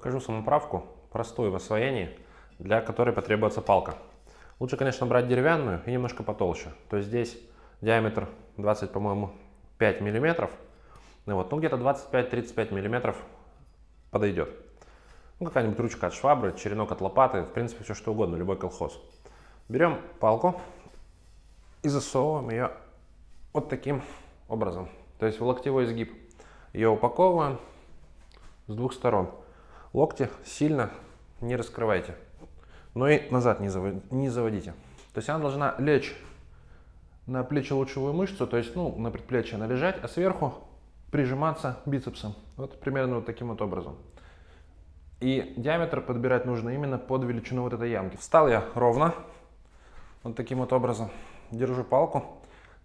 Покажу самоправку, простую в освоении, для которой потребуется палка. Лучше, конечно, брать деревянную и немножко потолще. То есть здесь диаметр 20, по-моему, 5 миллиметров. Ну, вот, ну где-то 25-35 миллиметров подойдет. Ну, какая-нибудь ручка от швабры, черенок от лопаты, в принципе, все что угодно, любой колхоз. Берем палку и засовываем ее вот таким образом. То есть в локтевой изгиб. Ее упаковываем с двух сторон. Локти сильно не раскрывайте, но и назад не, заводите. То есть она должна лечь на плечо-лучевую мышцу, то есть ну, на предплечье она лежать, а сверху прижиматься бицепсом. Вот примерно вот таким вот образом. И диаметр подбирать нужно именно под величину вот этой ямки. Встал я ровно, вот таким вот образом. Держу палку.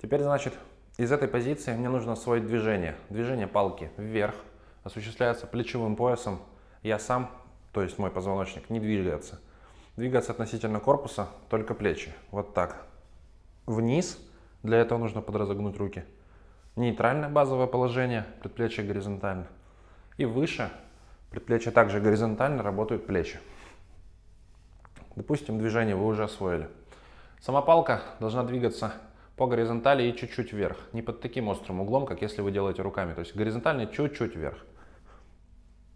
Теперь, значит, из этой позиции мне нужно освоить движение. Движение палки вверх осуществляется плечевым поясом. Я сам, то есть мой позвоночник, не двигается. Двигаться относительно корпуса только плечи. Вот так. Вниз. Для этого нужно подразогнуть руки. Нейтральное базовое положение, предплечье горизонтально. И выше, предплечье также горизонтально, работают плечи. Допустим, движение вы уже освоили. Сама палка должна двигаться по горизонтали и чуть-чуть вверх. Не под таким острым углом, как если вы делаете руками. То есть горизонтально чуть-чуть вверх.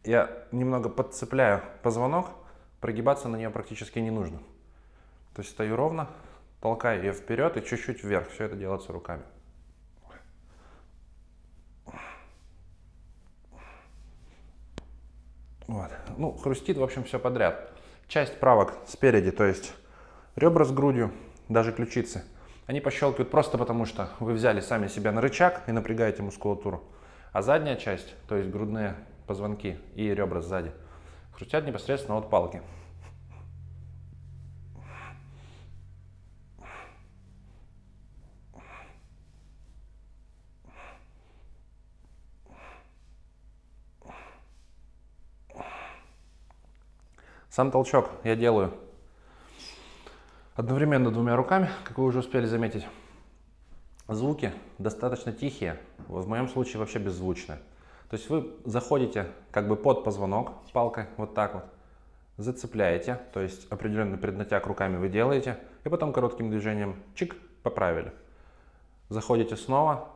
Я немного подцепляю позвонок, прогибаться на нее практически не нужно. То есть стою ровно, толкаю ее вперед и чуть-чуть вверх. Все это делается руками. Вот. Ну, хрустит, в общем, все подряд. Часть правок спереди, то есть ребра с грудью, даже ключицы, они пощелкивают просто потому, что вы взяли сами себя на рычаг и напрягаете мускулатуру. А задняя часть, то есть грудные позвонки и ребра сзади, хрустят непосредственно от палки. Сам толчок я делаю одновременно двумя руками, как вы уже успели заметить. Звуки достаточно тихие, в моем случае вообще беззвучные. То есть вы заходите как бы под позвонок палкой, вот так вот, зацепляете, то есть определенный преднатяг руками вы делаете, и потом коротким движением чик, поправили. Заходите снова,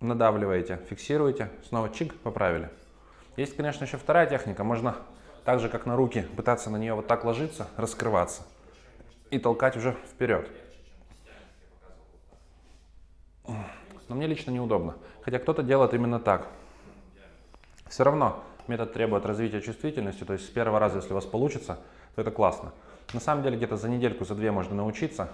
надавливаете, фиксируете, снова чик, поправили. Есть, конечно, еще вторая техника, можно так же, как на руки, пытаться на нее вот так ложиться, раскрываться и толкать уже вперед. Но мне лично неудобно. Хотя кто-то делает именно так. Все равно метод требует развития чувствительности, то есть с первого раза, если у вас получится, то это классно. На самом деле где-то за недельку, за две можно научиться,